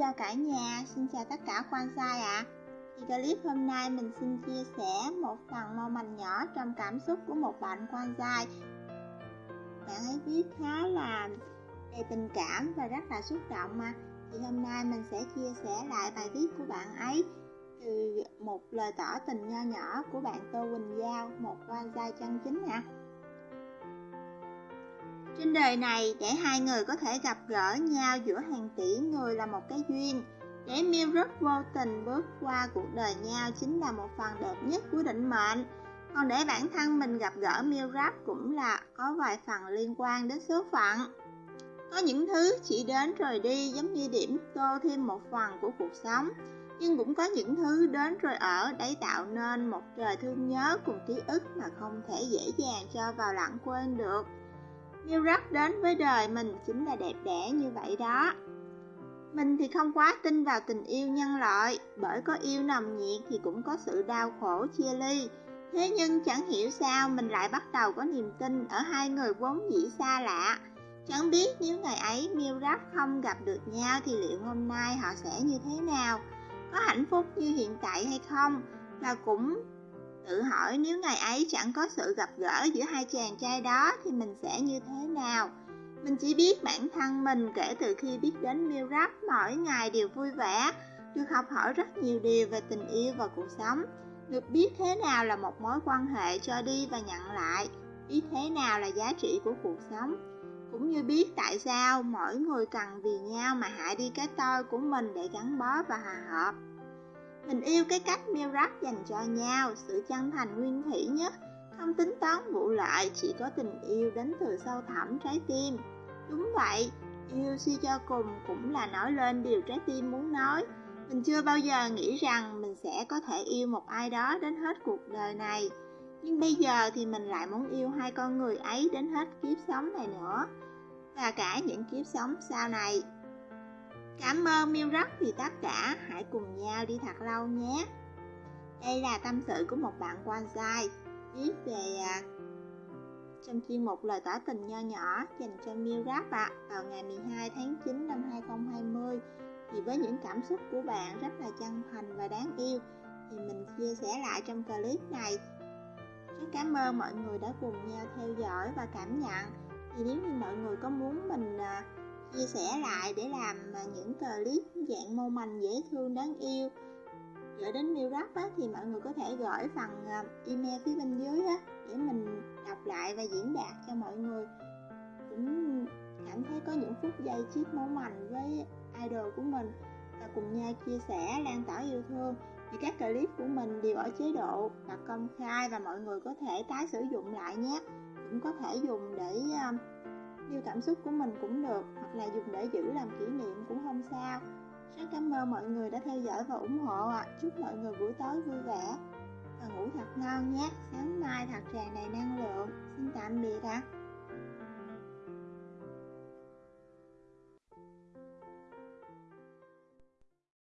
chào cả nhà, xin chào tất cả quan sai ạ. À. Thì clip hôm nay mình xin chia sẻ một phần mong manh nhỏ trong cảm xúc của một bạn quan sai. Bạn ấy viết khá là đầy tình cảm và rất là xúc động mà. Thì hôm nay mình sẽ chia sẻ lại bài viết của bạn ấy từ một lời tỏ tình nho nhỏ của bạn Tô Quỳnh Giao, một quan sai chân chính ạ. À. Trên đời này, để hai người có thể gặp gỡ nhau giữa hàng tỷ người là một cái duyên. Để miêu rất vô tình bước qua cuộc đời nhau chính là một phần đẹp nhất của định mệnh. Còn để bản thân mình gặp gỡ miêu rap cũng là có vài phần liên quan đến số phận. Có những thứ chỉ đến rồi đi giống như điểm tô thêm một phần của cuộc sống. Nhưng cũng có những thứ đến rồi ở đấy tạo nên một trời thương nhớ cùng ký ức mà không thể dễ dàng cho vào lãng quên được. New York đến với đời mình chính là đẹp đẽ như vậy đó. Mình thì không quá tin vào tình yêu nhân loại, bởi có yêu nồng nhiệt thì cũng có sự đau khổ chia ly. Thế nhưng chẳng hiểu sao mình lại bắt đầu có niềm tin ở hai người vốn dĩ xa lạ. Chẳng biết nếu ngày ấy Miêu không gặp được nhau thì liệu hôm nay họ sẽ như thế nào? Có hạnh phúc như hiện tại hay không? Và cũng Tự hỏi nếu ngày ấy chẳng có sự gặp gỡ giữa hai chàng trai đó thì mình sẽ như thế nào? Mình chỉ biết bản thân mình kể từ khi biết đến Miêu rắp mỗi ngày đều vui vẻ, được học hỏi rất nhiều điều về tình yêu và cuộc sống, được biết thế nào là một mối quan hệ cho đi và nhận lại, biết thế nào là giá trị của cuộc sống, cũng như biết tại sao mỗi người cần vì nhau mà hại đi cái tôi của mình để gắn bó và hòa hợp. Mình yêu cái cách miêu rap dành cho nhau, sự chân thành nguyên thủy nhất, không tính toán vụ lại, chỉ có tình yêu đến từ sâu thẳm trái tim. Đúng vậy, yêu suy cho cùng cũng là nói lên điều trái tim muốn nói. Mình chưa bao giờ nghĩ rằng mình sẽ có thể yêu một ai đó đến hết cuộc đời này. Nhưng bây giờ thì mình lại muốn yêu hai con người ấy đến hết kiếp sống này nữa. Và cả những kiếp sống sau này. Cảm ơn Miêu rất vì tất cả, hãy cùng nhau đi thật lâu nhé. Đây là tâm sự của một bạn quan sai viết về à, trong chuyên mục lời tỏ tình nho nhỏ dành cho Miêu Rap ạ. À, vào ngày 12 tháng 9 năm 2020 thì với những cảm xúc của bạn rất là chân thành và đáng yêu thì mình chia sẻ lại trong clip này. Rất cảm ơn mọi người đã cùng nhau theo dõi và cảm nhận. Thì nếu như mọi người có muốn mình à, chia sẻ lại để làm à, những clip dạng mô mành dễ thương đáng yêu. Gửi đến Miu Rap á, thì mọi người có thể gửi phần à, email phía bên dưới á, để mình đọc lại và diễn đạt cho mọi người. Cũng cảm thấy có những phút giây chiếc máu mành với idol của mình và cùng nhau chia sẻ lan tỏa yêu thương. Thì các clip của mình đều ở chế độ là công khai và mọi người có thể tái sử dụng lại nhé. Cũng có thể dùng để uh, Yêu cảm xúc của mình cũng được, Hoặc là dùng để giữ làm kỷ niệm cũng không sao Rất cảm ơn mọi người đã theo dõi và ủng hộ ạ à. Chúc mọi người buổi tối vui vẻ Và ngủ thật ngon nhé Sáng mai thật tràn đầy năng lượng Xin tạm biệt ạ à.